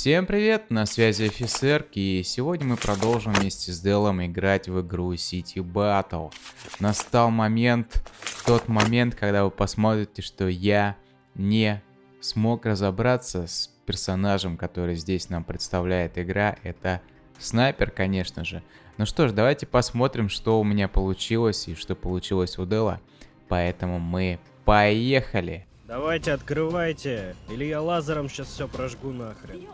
Всем привет, на связи офицер, и сегодня мы продолжим вместе с Делом играть в игру City Battle. Настал момент, тот момент, когда вы посмотрите, что я не смог разобраться с персонажем, который здесь нам представляет игра. Это снайпер, конечно же. Ну что ж, давайте посмотрим, что у меня получилось и что получилось у Дела. Поэтому мы поехали! Давайте, открывайте, или я лазером сейчас все прожгу нахрен.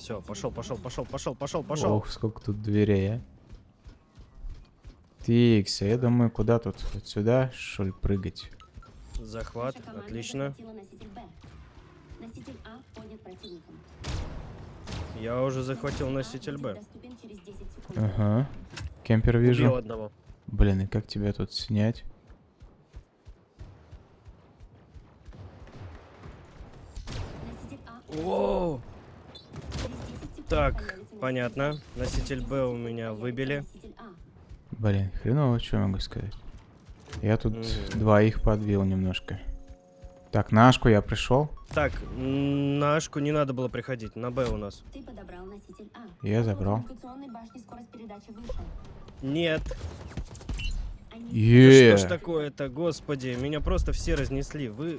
Все, пошел, пошел, пошел, пошел, пошел, пошел. Ох, сколько тут дверей, а. Тикс, я думаю, куда тут? Вот сюда, что ли, прыгать? Захват, отлично. Я уже захватил носитель Б. Ага. Кемпер вижу. Убил одного. Блин, и как тебя тут снять? Так, понятно. Носитель Б у меня выбили. Блин, хреново, что я могу сказать. Я тут Мгм. двоих подбил немножко. Так, на Ашку я пришел. Так, м, на Ашку не надо было приходить, на Б у нас. Ты подобрал носитель А. Я забрал. Нет, да Е. что ж такое-то, господи, меня просто все разнесли. Вы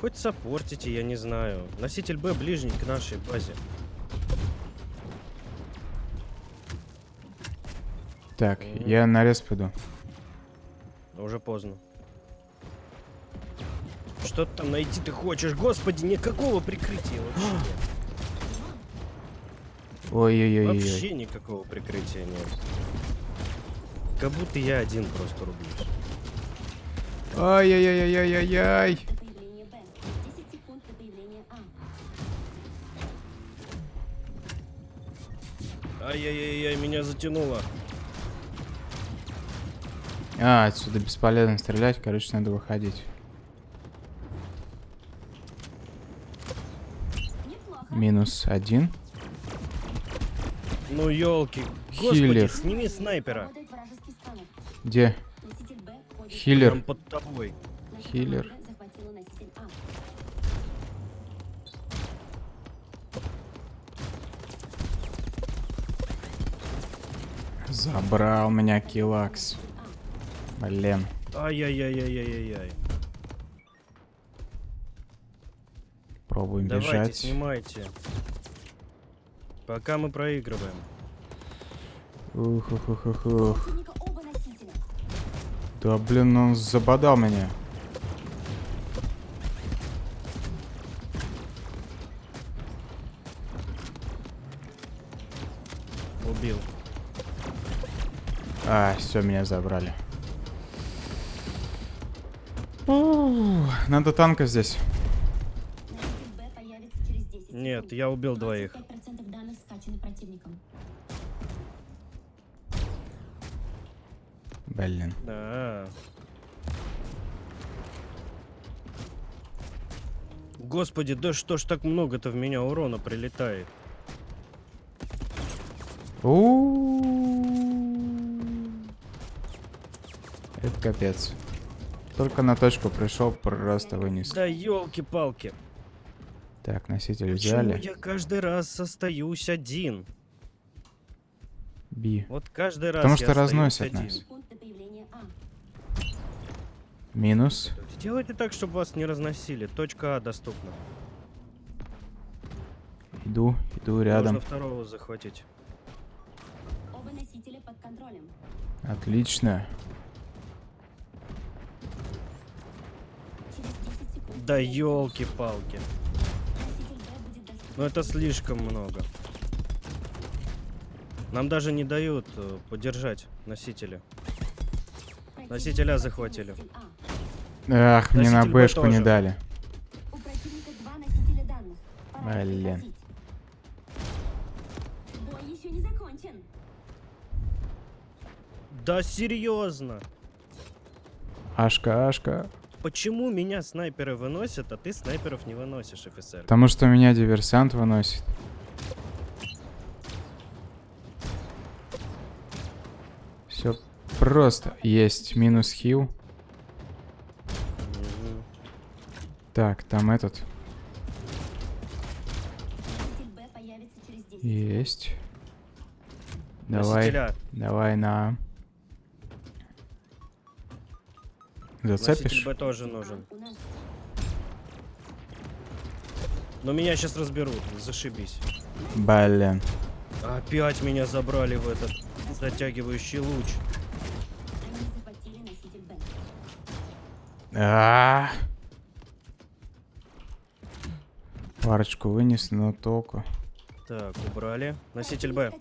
хоть сопортите, я не знаю. Носитель Б ближний к нашей базе. Так, Мгм. я на рез пойду. Уже поздно. Что ты там найти ты хочешь? Господи, никакого прикрытия вообще нет. Ой-ой-ой-ой. Вообще никакого прикрытия нет. Как будто я один просто рублюсь. Ай-яй-яй-яй-яй-яй. А. Ай-яй-яй-яй, меня затянуло. А, отсюда бесполезно стрелять, короче, надо выходить. Минус один. Ну елки. Господи, Хиллер. сними снайпера. Где? Хиллер. Прям под тобой. Наша Хиллер. команда захватила носитель А. Забрал меня килакс. Блин. Ай-яй-яй-яй-яй-яй. Пробуем Давайте, бежать. снимайте. Пока мы проигрываем. Ух, ух, ух, ух, ух. Да блин, он забодал меня. А, все, меня забрали. Ух, Надо танка здесь. Носитель Б появится через 10 Нет, я убил двоих. 25% данных скачаны противником. Блин. Да. Господи, да что ж так много-то в меня урона прилетает? У. Это капец. Только на точку пришел, просто вынес. Да елки-палки. Так, носитель Почему взяли. я каждый раз остаюсь один? Би. Вот каждый раз Потому что разносят один. нас. А. Минус. Сделайте так, чтобы вас не разносили. Точка А доступна. Иду, иду рядом. Можно второго захватить. Оба носителя под контролем. Отлично. Да елки-палки. Ну это слишком много. Нам даже не дают э, подержать носители. Носителя захватил захватили. носитель. Ах, мне на бэшку не дали. У противника два носителя данных. Пора Блин. прекратить. Бой еще не закончен. Да серьезно? Ашка, Ашка. Почему меня снайперы выносят, а ты снайперов не выносишь, офицер? Потому что меня диверсант выносит. Все просто. Есть минус хил. Так, там этот. Есть. Давай, Носителя. давай на. Зацепишь? Б тоже нужен. Но меня сейчас разберут, зашибись. Блин. Опять меня забрали в этот затягивающий луч. носитель Б. А. Парочку вынес, но толку. Так, убрали. Носитель Б.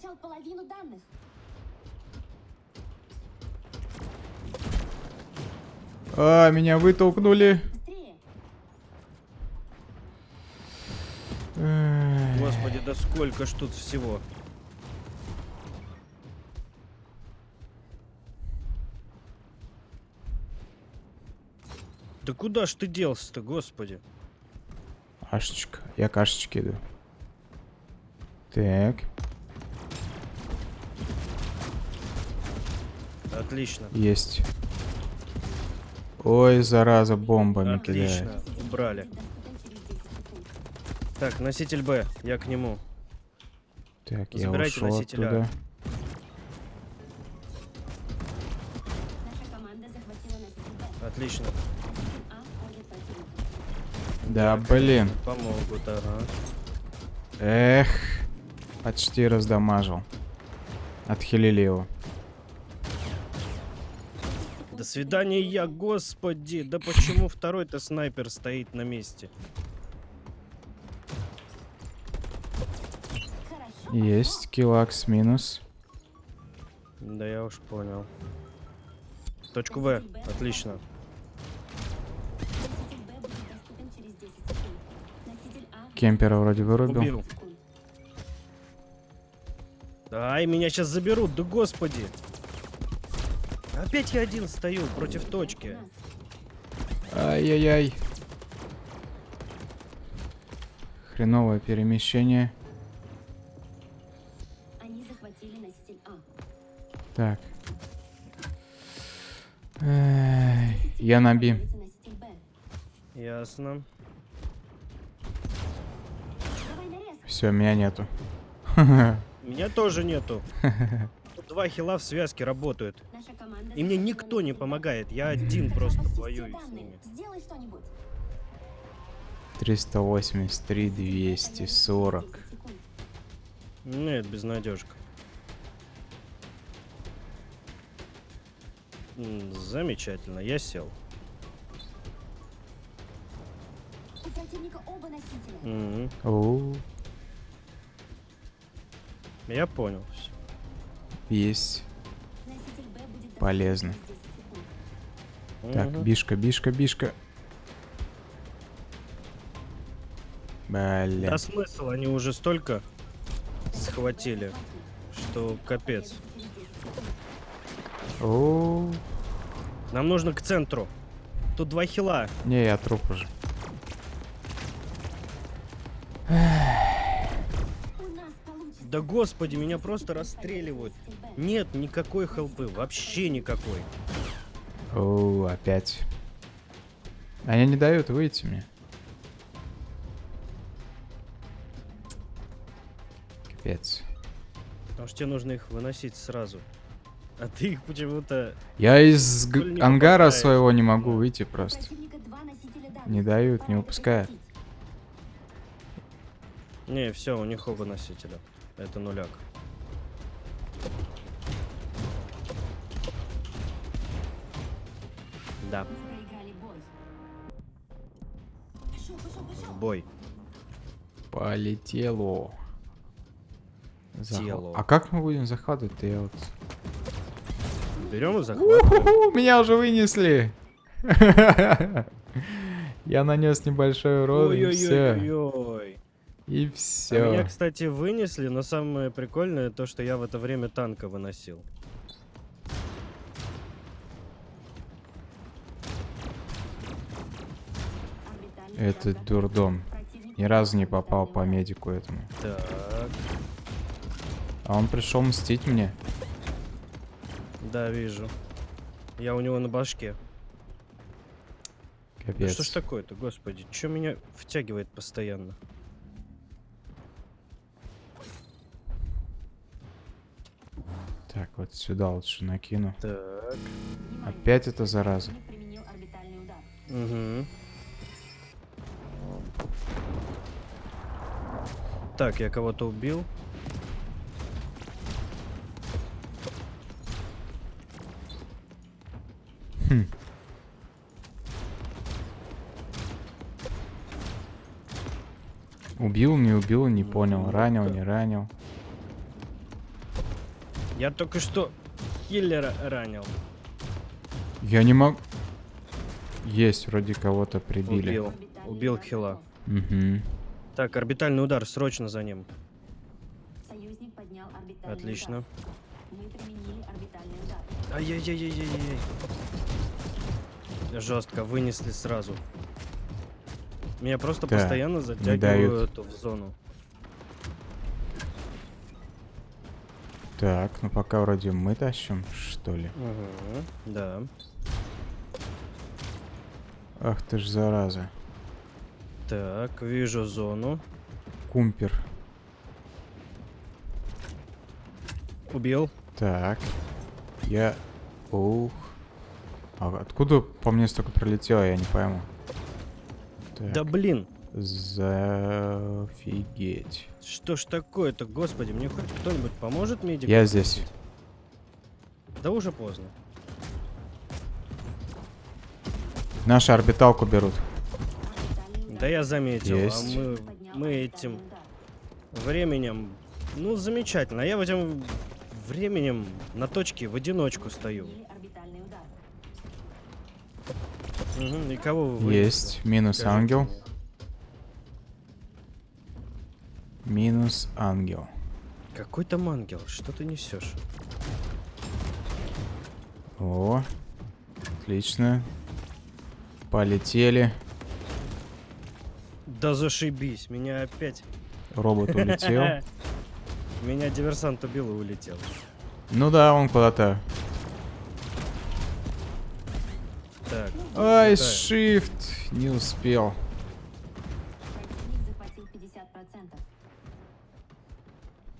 А, меня вытолкнули. Господи, да сколько ж тут всего. Да куда ж ты делся-то, господи? Кашечка. Я кашечки иду. Так, Отлично. есть. Ой, зараза, бомбами Отлично. кидает. Убрали. Доступен через 10 секунд. Так, носитель Б, я к нему. Так, я Забирайте ушел носителя. оттуда. Отлично. Да, блин. Помогут, ага. Эх. Почти раздамажил. Отхилили его. Свидания, я, господи. Да почему второй-то снайпер стоит на месте? Есть. Килакс минус. Да я уж понял. Точку Б. Отлично. Носитель Б будет доступен через 10 секунд. Носитель Кемпера вроде вырубил. Убил. Ай, меня сейчас заберут, да господи. Опять я один стою против точки. Ай-яй-яй. Хреновое перемещение. Они захватили носитель А. Так. Эй, я на Би. Ясно. Все, меня нету. Меня тоже нету. Два хила в связке работают. Наша И мне никто не помогает. Я один просто воюю с ними. Сделай что-нибудь. 383, 240. 10 секунд. Нет, безнадежка. Замечательно, я сел. У противника оба носителя. Мгм. О, Я понял. есть. Полезно. через 10 секунд. Так, бишка, бишка, бишка. Бля. Да смысл, они уже столько схватили, что капец. О, Нам нужно к центру. Тут два хила. не, я труп уже. Да господи, меня просто расстреливают. Нет никакой хелпы, вообще никакой. О, опять. Они не дают выйти мне. Капец. Потому что тебе нужно их выносить сразу. А ты их почему-то... Я из ангара попадаешь. своего не могу выйти просто. Не дают, не выпускают. Не, все, у них оба носителя. Это нуляк. Да. Пошел, пошел, пошел. в бой. Полетело. Тело. А как мы будем захватывать-то? Я вот... Берем и захватываем. Меня уже вынесли. Я нанес небольшой урон, и все. И А меня, все. кстати, вынесли, но самое прикольное то, что я в это время танка выносил. Это готов. дурдом. Ни разу не попал по медику этому. Так, А он пришел мстить мне. да, вижу. Я у него на башке. Да Капец. что ж такое-то, господи? Чё меня втягивает постоянно? Так, вот сюда лучше накину. Так. Опять эта зараза. Угу. Так, я кого-то убил. Хм. Убил, не убил, не понял. Ранил, не ранил. Я только что хиллера ранил. Я не могу... Есть, вроде кого-то прибили. Убил. Убил хила. Угу. Так, орбитальный удар, срочно за ним. Союзник поднял орбитальный Отлично. удар. Мы применили орбитальный удар. Ай-яй-яй-яй-яй. Жестко, вынесли сразу. Меня просто Да, постоянно затягивают в зону. Так, ну пока вроде мы тащим, что ли. Угу, да. Ах ты ж зараза. Так, вижу зону. Кумпер. Убил. Так. Я... Ух. А откуда по мне столько пролетело, я не пойму. Так. Да блин, Зафигеть. что ж такое-то, господи, мне хоть кто-нибудь поможет медикам? Я здесь. Да уже поздно. Нашу орбиталку берут. Да я заметил, Есть. а мы, мы этим временем... Ну, замечательно, а я в этим временем на точке в одиночку стою. Мгм, и кого вы вынесли? Есть. Минус Скажите ангел. Минус ангел. Какой там ангел? Что ты несешь? О. Отлично. Полетели. Да зашибись, меня опять... Робот улетел. Меня диверсант убил и улетел. Ну да, он куда-то. Так. Ай, shift. Не успел. Противник захватил 50%.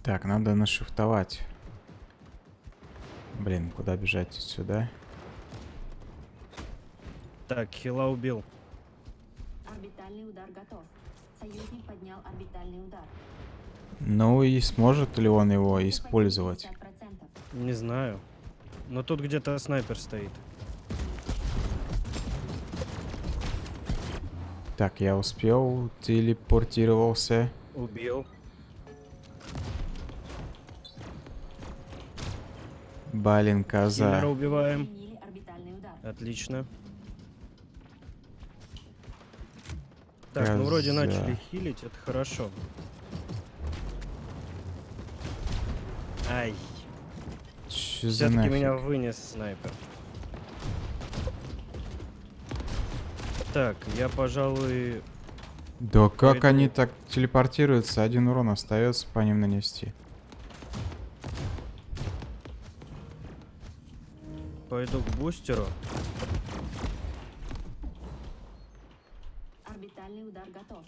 Так, надо нашифтовать. Блин, куда бежать сюда? Так, хила убил. Орбитальный удар готов. Союзник поднял орбитальный удар. Ну и сможет ли он его использовать? потерял 50%. Не знаю. Но тут где-то снайпер стоит. Так, я успел, телепортировался. Убил. Балин, Киллера коза. убиваем. Орбитальный удар. Отлично. Так, ну вроде начали хилить, это хорошо. Ай, все-таки меня вынес снайпер. Так, я, пожалуй... Да как Пойду. они так телепортируются? Один урон остается по ним нанести. Пойду к бустеру. Орбитальный удар готов.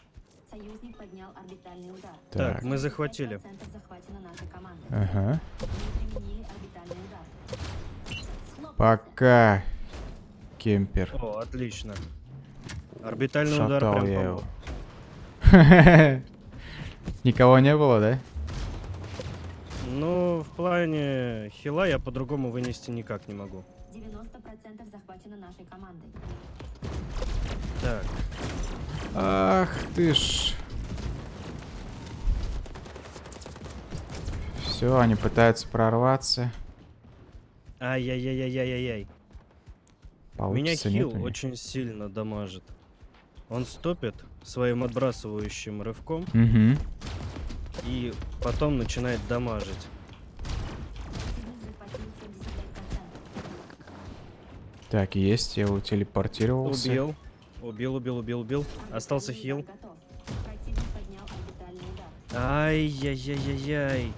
Союзник поднял орбитальный удар. Так, Так, мы захватили. 5% захвачено нашей командой. ага. Удар. Пока, кемпер. О, отлично. Орбитальный удар Шатал прям я его. Никого не было, да? Ну, в плане хила я по-другому вынести никак не могу. 90% захвачено нашей командой. Так, Ах ты ж. Все, они пытаются прорваться. ай-яй-яй-яй-яй-яй. Меня Получится, хил очень сильно дамажит. Он стопит своим отбрасывающим рывком Мгм. и потом начинает дамажить. Противник захватил 75%. Так, есть, я утелепортировался. Убил. Убил, убил, убил, убил. Орбитальный Остался хил. Ай-яй-яй-яй-яй.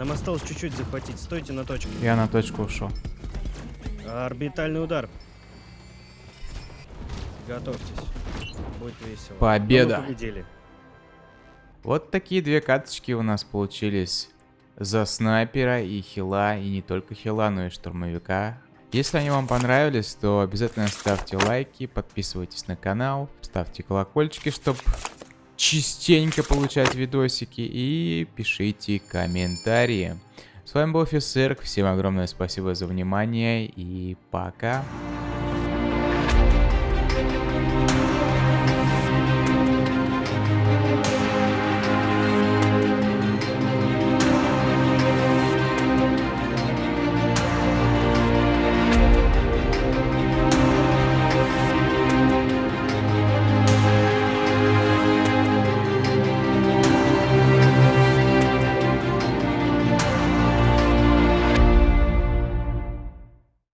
Нам осталось чуть-чуть захватить. Стойте на точке. Я на точку ушел. Орбитальный удар. Готовьтесь. Будет весело. Победа. Но мы победили. Вот такие две карточки у нас получились за снайпера и хила, и не только хила, но и штурмовика. Если они вам понравились, то обязательно ставьте лайки, подписывайтесь на канал, ставьте колокольчики, чтобы частенько получать видосики и пишите комментарии. С вами был офицер, всем огромное спасибо за внимание и пока.